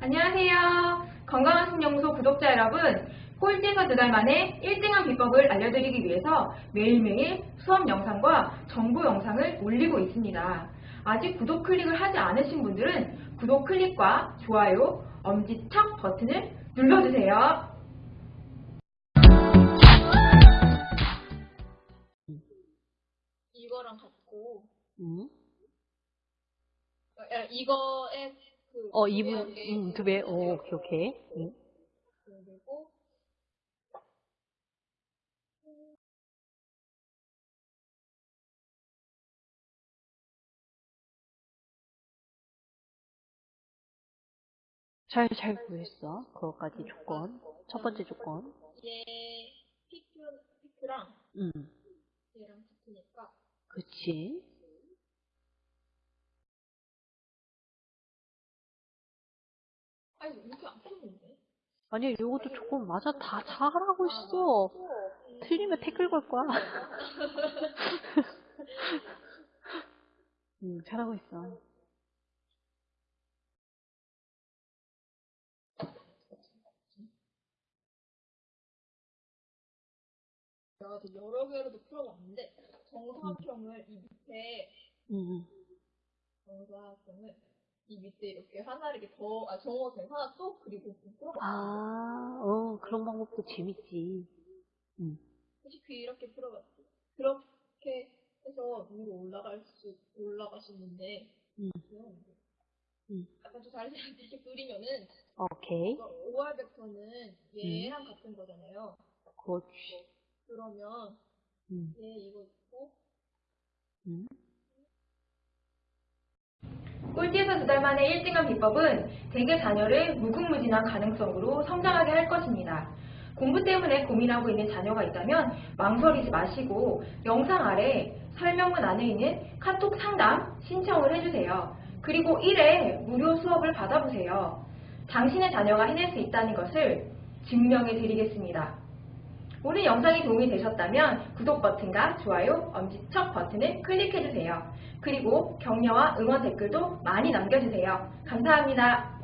안녕하세요. 건강한 신영소 구독자 여러분, 꼴찌에서 두 달 만에 1등한 비법을 알려드리기 위해서 매일매일 수업 영상과 정보 영상을 올리고 있습니다. 아직 구독 클릭을 하지 않으신 분들은 구독 클릭과 좋아요, 엄지척 버튼을 눌러주세요. 이거랑 같고 음. 야, 이거에 그 어, 두 2분, 배의 음, 두 배, 오, 오케이, 오케이. 음. 그리고 잘, 잘 구했어. 그것까지 조건. 첫 번째 조건. 얘 피크 피크랑 음, 얘랑 같으니까 그치. 아니 이렇게 안 푸는데 아니야, 요것도 조건 맞아. 다 잘하고 있어. 틀리면 태클 걸 거야. 음, 잘하고 있어. 내가 여러 개로도 풀어봤는데 정사각형을 이 밑에 음, 정사각형을 이 밑에 이렇게 하나 이렇게 더, 아, 정사각형 하나 또 그리고 풀어봤어. 아, 어, 그런 방법도 재밌지. 음, 솔직히 이렇게 풀어봤지. 그렇게 해서 위로 올라갈 수, 올라가시는데, 음. 귀여운데. 음. 약간 좀 다른 사람들 이렇게 그리면은, 오케이. OR 벡터는 얘랑 같은 거잖아요. 그렇지. 그러면 음, 얘 이거 있고, 음. 꼴찌에서 두 달 만에 1등한 비법은 대개 자녀를 무궁무진한 가능성으로 성장하게 할 것입니다. 공부 때문에 고민하고 있는 자녀가 있다면 망설이지 마시고 영상 아래 설명문 안에 있는 카톡 상담 신청을 해주세요. 그리고 1회 무료 수업을 받아보세요. 당신의 자녀가 해낼 수 있다는 것을 증명해 드리겠습니다. 오늘 영상이 도움이 되셨다면 구독 버튼과 좋아요, 엄지척 버튼을 클릭해주세요. 그리고 격려와 응원 댓글도 많이 남겨주세요. 감사합니다.